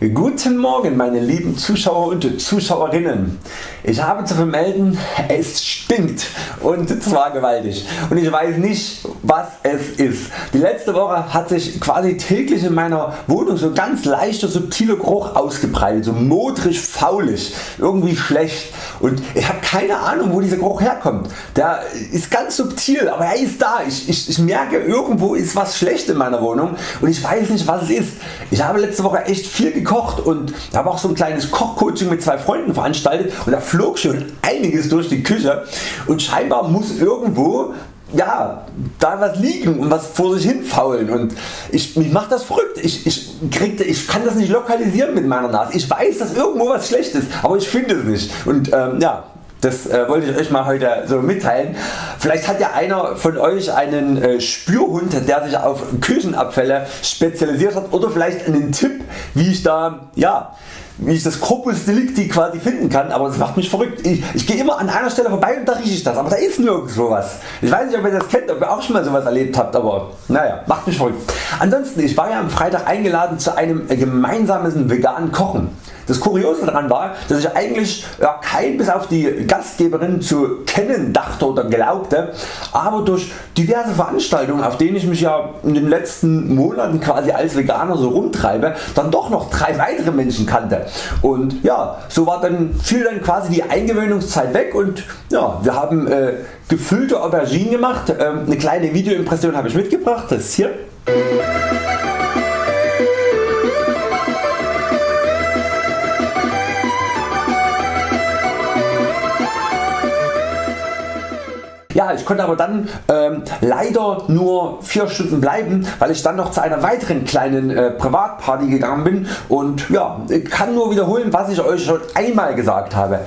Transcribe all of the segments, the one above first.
Guten Morgen meine lieben Zuschauer und Zuschauerinnen. Ich habe zu vermelden, es stinkt und zwar gewaltig und ich weiß nicht was es ist. Die letzte Woche hat sich quasi täglich in meiner Wohnung so ganz leichter subtiler Geruch ausgebreitet, so modrig faulig, irgendwie schlecht und ich habe keine Ahnung wo dieser Geruch herkommt. Der ist ganz subtil, aber er ist da. Ich, ich, ich merke irgendwo ist was schlecht in meiner Wohnung und ich weiß nicht was es ist. Ich habe letzte Woche echt viel gekocht gekocht und habe auch so ein kleines Kochcoaching mit zwei Freunden veranstaltet. Und da flog schon einiges durch die Küche. Und scheinbar muss irgendwo ja, da was liegen und was vor sich hin faulen und ich, mich macht das verrückt. Ich, ich, krieg, ich kann das nicht lokalisieren mit meiner Nase. Ich weiß dass irgendwo was schlecht ist, aber ich finde es nicht. Und ähm, ja, das äh, wollte ich Euch mal heute so mitteilen. Vielleicht hat ja einer von Euch einen äh, Spürhund der sich auf Küchenabfälle spezialisiert hat oder vielleicht einen Tipp wie ich da ja, wie ich das Corpus Delicti quasi finden kann, aber das macht mich verrückt. Ich, ich gehe immer an einer Stelle vorbei und da rieche ich das, aber da ist nirgendwo was. Ich weiß nicht ob ihr das kennt, ob ihr auch schon mal sowas erlebt habt, aber naja, macht mich verrückt. Ansonsten, ich war ja am Freitag eingeladen zu einem gemeinsamen veganen Kochen. Das Kuriose daran war, dass ich eigentlich ja, kein bis auf die Gastgeberin zu kennen dachte oder glaubte, aber durch diverse Veranstaltungen auf denen ich mich ja in den letzten Monaten quasi als Veganer so rumtreibe, dann doch noch drei weitere Menschen kannte. Und ja, so war dann, fiel dann quasi die Eingewöhnungszeit weg und ja, wir haben äh, gefüllte Auberginen gemacht. Ähm, eine kleine Videoimpression habe ich mitgebracht, das ist hier. Ja, ich konnte aber dann ähm, leider nur 4 Stunden bleiben, weil ich dann noch zu einer weiteren kleinen äh, Privatparty gegangen bin und ja, kann nur wiederholen was ich Euch schon einmal gesagt habe.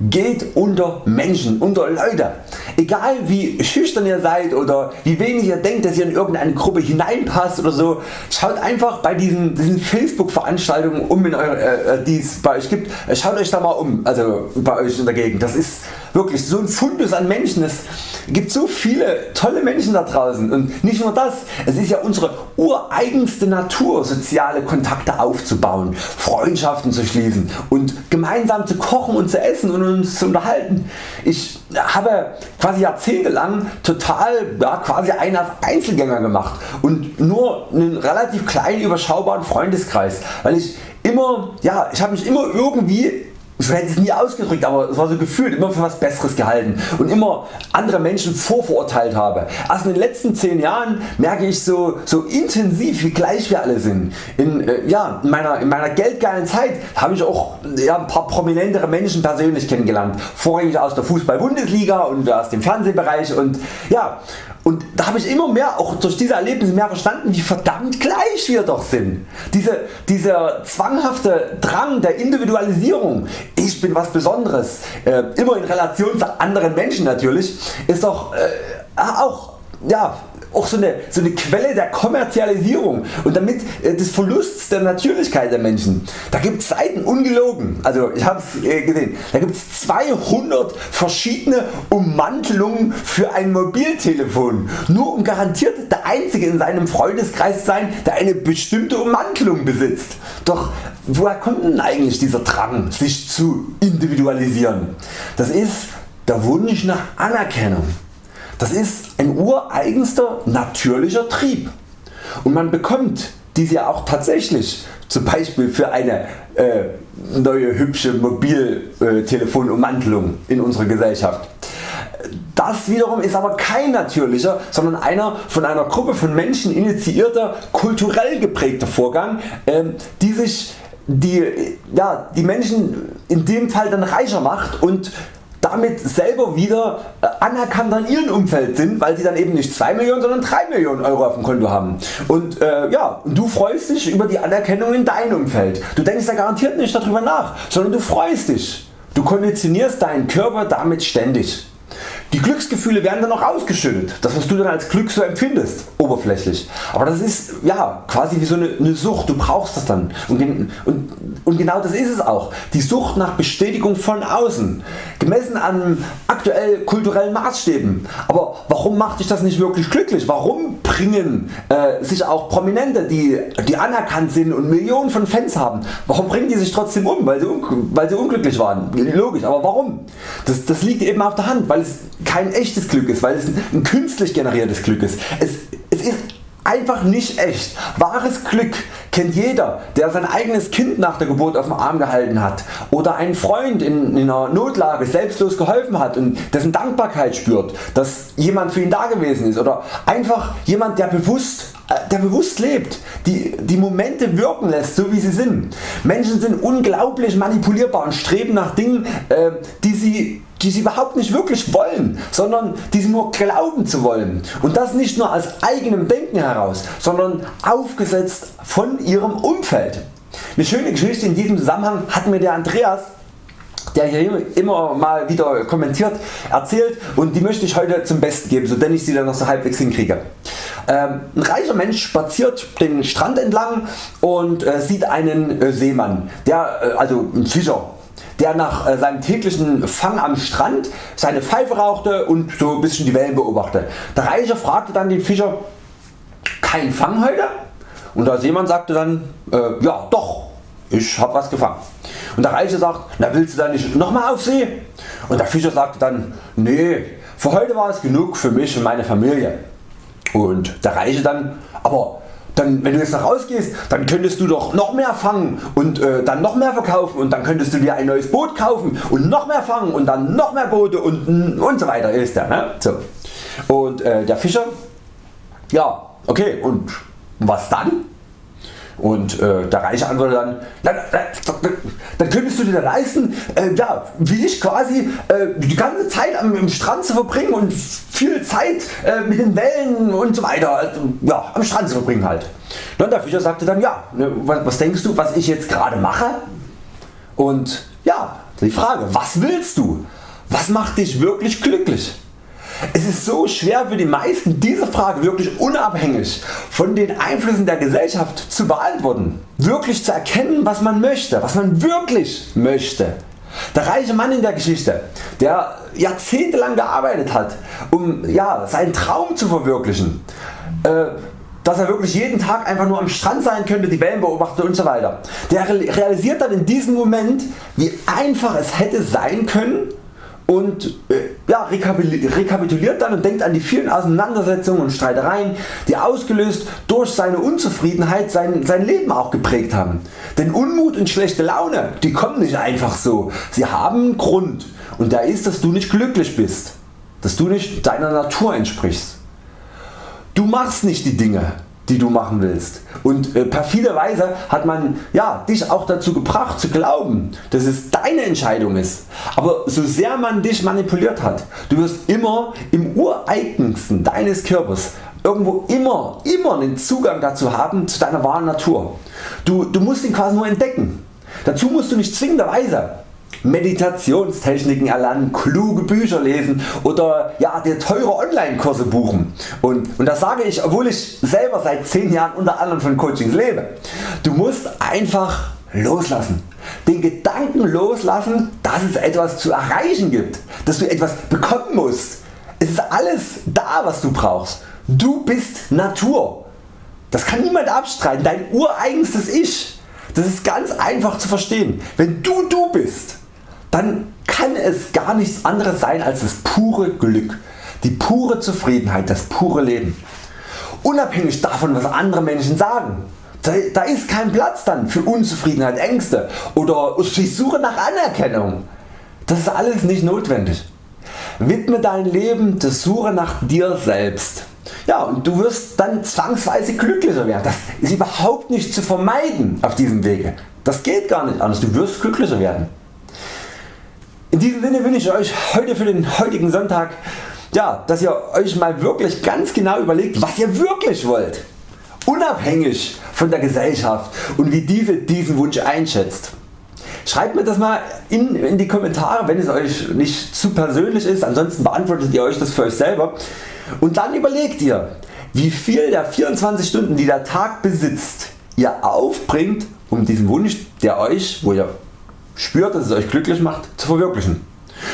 Geht unter Menschen, unter Leute. Egal wie schüchtern ihr seid oder wie wenig ihr denkt dass ihr in irgendeine Gruppe hineinpasst oder so, schaut einfach bei diesen, diesen Facebook Veranstaltungen um in eure, äh, äh die es bei Euch gibt, schaut Euch da mal um, also bei Euch in der Gegend. Das ist wirklich so ein Fundus an Menschen. Es gibt so viele tolle Menschen da draußen und nicht nur das, es ist ja unsere ureigenste Natur soziale Kontakte aufzubauen, Freundschaften zu schließen und gemeinsam zu kochen und zu essen und uns zu unterhalten. Ich habe quasi jahrzehntelang total ja, quasi einen Einzelgänger gemacht und nur einen relativ kleinen überschaubaren Freundeskreis, weil ich immer, ja, ich habe mich immer irgendwie ich hätte es nie ausgedrückt, aber es war so gefühlt immer für was besseres gehalten und immer andere Menschen vorverurteilt habe. Erst in den letzten 10 Jahren merke ich so, so intensiv wie gleich wir alle sind. In, äh, ja, in, meiner, in meiner geldgeilen Zeit habe ich auch ja, ein paar prominentere Menschen persönlich kennengelernt. Vorrangig aus der Fußball-Bundesliga und aus dem Fernsehbereich und ja, und da habe ich immer mehr auch durch diese Erlebnisse mehr verstanden wie verdammt gleich wir doch sind. Diese, dieser zwanghafte Drang der Individualisierung, ich bin was Besonderes, äh, immer in Relation zu anderen Menschen natürlich, ist doch äh, auch ja, auch so eine, so eine Quelle der Kommerzialisierung und damit äh, des Verlusts der Natürlichkeit der Menschen. Da gibt es Seiten ungelogen, also ich habe es äh, gesehen, da gibt es 200 verschiedene Ummantelungen für ein Mobiltelefon, nur um garantiert der einzige in seinem Freundeskreis zu sein der eine bestimmte Ummantelung besitzt. Doch woher kommt denn eigentlich dieser Drang sich zu individualisieren? Das ist der Wunsch nach Anerkennung. Das ist ein ureigenster natürlicher Trieb und man bekommt diese ja auch tatsächlich zum Beispiel für eine äh, neue hübsche Mobiltelefonummantelung in unserer Gesellschaft. Das wiederum ist aber kein natürlicher, sondern einer von einer Gruppe von Menschen initiierter, kulturell geprägter Vorgang, äh, die sich die, ja, die Menschen in dem Fall dann reicher macht und damit selber wieder äh, anerkannt an ihrem Umfeld sind, weil sie dann eben nicht 2 Millionen, sondern 3 Millionen Euro auf dem Konto haben. Und äh, ja, du freust dich über die Anerkennung in deinem Umfeld. Du denkst da garantiert nicht darüber nach, sondern du freust dich. Du konditionierst deinen Körper damit ständig. Die Glücksgefühle werden dann auch ausgeschüttet, das was du dann als Glück so empfindest, oberflächlich. Aber das ist ja quasi wie so eine, eine Sucht, du brauchst das dann. Und, und, und, genau das ist es auch. Die Sucht nach Bestätigung von außen, gemessen an aktuell kulturellen Maßstäben. Aber warum macht dich das nicht wirklich glücklich? Warum bringen äh, sich auch Prominente, die, die anerkannt sind und Millionen von Fans haben, warum bringen die sich trotzdem um? Weil sie, weil sie unglücklich waren. Logisch, aber warum? Das, das liegt eben auf der Hand, weil es kein echtes Glück ist, weil es ein künstlich generiertes Glück ist. Es, es ist einfach nicht echt. Wahres Glück kennt jeder der sein eigenes Kind nach der Geburt auf dem Arm gehalten hat oder einen Freund in, in einer Notlage selbstlos geholfen hat und dessen Dankbarkeit spürt, dass jemand für ihn da gewesen ist oder einfach jemand der bewusst der bewusst lebt, die, die Momente wirken lässt, so wie sie sind. Menschen sind unglaublich manipulierbar und streben nach Dingen, äh, die, sie, die sie überhaupt nicht wirklich wollen, sondern die sie nur glauben zu wollen. Und das nicht nur aus eigenem Denken heraus, sondern aufgesetzt von ihrem Umfeld. Eine schöne Geschichte in diesem Zusammenhang hat mir der Andreas der hier immer mal wieder kommentiert, erzählt und die möchte ich heute zum Besten geben, so denn ich sie dann noch so halbwegs hinkriege. Ähm, ein reicher Mensch spaziert den Strand entlang und äh, sieht einen äh, Seemann, der, äh, also ein Fischer, der nach äh, seinem täglichen Fang am Strand seine Pfeife rauchte und so ein bisschen die Wellen beobachtete. Der Reiche fragte dann den Fischer, kein Fang heute? Und der Seemann sagte dann, äh, ja doch, ich hab was gefangen. Und der Reiche sagt, na willst du dann nicht nochmal auf See? Und der Fischer sagte dann, nee, für heute war es genug für mich und meine Familie. Und der Reiche dann, aber dann, wenn du jetzt nach Hause gehst, dann könntest du doch noch mehr fangen und äh, dann noch mehr verkaufen und dann könntest du dir ein neues Boot kaufen und noch mehr fangen und dann noch mehr Boote und, und so weiter ist der. Ne? So. Und äh, der Fischer, ja okay und was dann? Und äh, der Reiche antwortet dann, dann, dann, dann könntest du dir leisten, äh, ja, wie ich quasi äh, die ganze Zeit am, im Strand zu verbringen und viel Zeit äh, mit den Wellen und so weiter also, ja, am Strand zu verbringen halt. Und der Fischer sagte dann, ja, ne, was, was denkst du, was ich jetzt gerade mache? Und ja, die Frage, was willst du? Was macht dich wirklich glücklich? Es ist so schwer für die meisten diese Frage wirklich unabhängig von den Einflüssen der Gesellschaft zu beantworten. Wirklich zu erkennen was man möchte, was man wirklich möchte. Der reiche Mann in der Geschichte, der jahrzehntelang gearbeitet hat um ja, seinen Traum zu verwirklichen, äh, dass er wirklich jeden Tag einfach nur am Strand sein könnte, die Wellen beobachtet und so weiter. Der realisiert dann in diesem Moment wie einfach es hätte sein können und äh, ja, rekapituliert dann und denkt an die vielen Auseinandersetzungen und Streitereien die ausgelöst durch seine Unzufriedenheit sein, sein Leben auch geprägt haben. Denn Unmut und schlechte Laune die kommen nicht einfach so, sie haben einen Grund und der ist dass du nicht glücklich bist, dass du nicht deiner Natur entsprichst. Du machst nicht die Dinge die du machen willst. Und äh, perfiderweise hat man ja, dich auch dazu gebracht zu glauben, dass es deine Entscheidung ist. Aber so sehr man dich manipuliert hat, du wirst immer im ureigensten deines Körpers irgendwo immer, immer einen Zugang dazu haben zu deiner wahren Natur. Du, du musst ihn quasi nur entdecken. Dazu musst du nicht zwingenderweise Meditationstechniken erlernen, kluge Bücher lesen oder ja, dir teure Online Kurse buchen. Und, und das sage ich obwohl ich selber seit 10 Jahren unter anderem von Coachings lebe. Du musst einfach loslassen. Den Gedanken loslassen dass es etwas zu erreichen gibt, dass du etwas bekommen musst. Es ist alles da was du brauchst. Du bist Natur. Das kann niemand abstreiten, dein ureigenstes Ich. Das ist ganz einfach zu verstehen. Wenn du du bist, dann kann es gar nichts anderes sein als das pure Glück, die pure Zufriedenheit, das pure Leben. Unabhängig davon was andere Menschen sagen. Da ist kein Platz dann für Unzufriedenheit, Ängste oder die Suche nach Anerkennung. Das ist alles nicht notwendig. Widme dein Leben der Suche nach dir selbst. Ja, und du wirst dann zwangsweise glücklicher werden. Das ist überhaupt nicht zu vermeiden auf diesem Wege. Das geht gar nicht anders. Du wirst glücklicher werden. In diesem Sinne wünsche ich Euch heute für den heutigen Sonntag, ja, dass ihr Euch mal wirklich ganz genau überlegt was ihr wirklich wollt. Unabhängig von der Gesellschaft und wie diese diesen Wunsch einschätzt. Schreibt mir das mal in, in die Kommentare wenn es Euch nicht zu persönlich ist, ansonsten beantwortet ihr Euch das für Euch selber und dann überlegt ihr wie viel der 24 Stunden die der Tag besitzt ihr aufbringt um diesen Wunsch der Euch, wo ihr spürt dass es Euch glücklich macht, zu verwirklichen.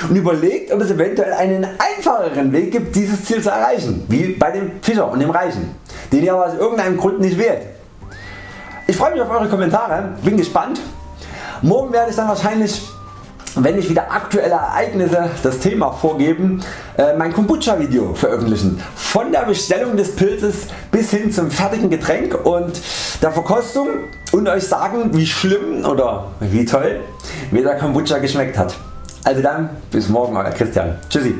Und überlegt ob es eventuell einen einfacheren Weg gibt dieses Ziel zu erreichen, wie bei dem Fischer und dem Reichen, den ihr aber aus irgendeinem Grund nicht wählt. Ich freue mich auf Eure Kommentare, bin gespannt. Morgen werde ich dann wahrscheinlich wenn ich wieder aktuelle Ereignisse das Thema vorgeben, äh, mein Kombucha Video veröffentlichen. Von der Bestellung des Pilzes bis hin zum fertigen Getränk und der Verkostung und Euch sagen wie schlimm oder wie toll mir der Kombucha geschmeckt hat. Also dann bis morgen Euer Christian. Tschüssi.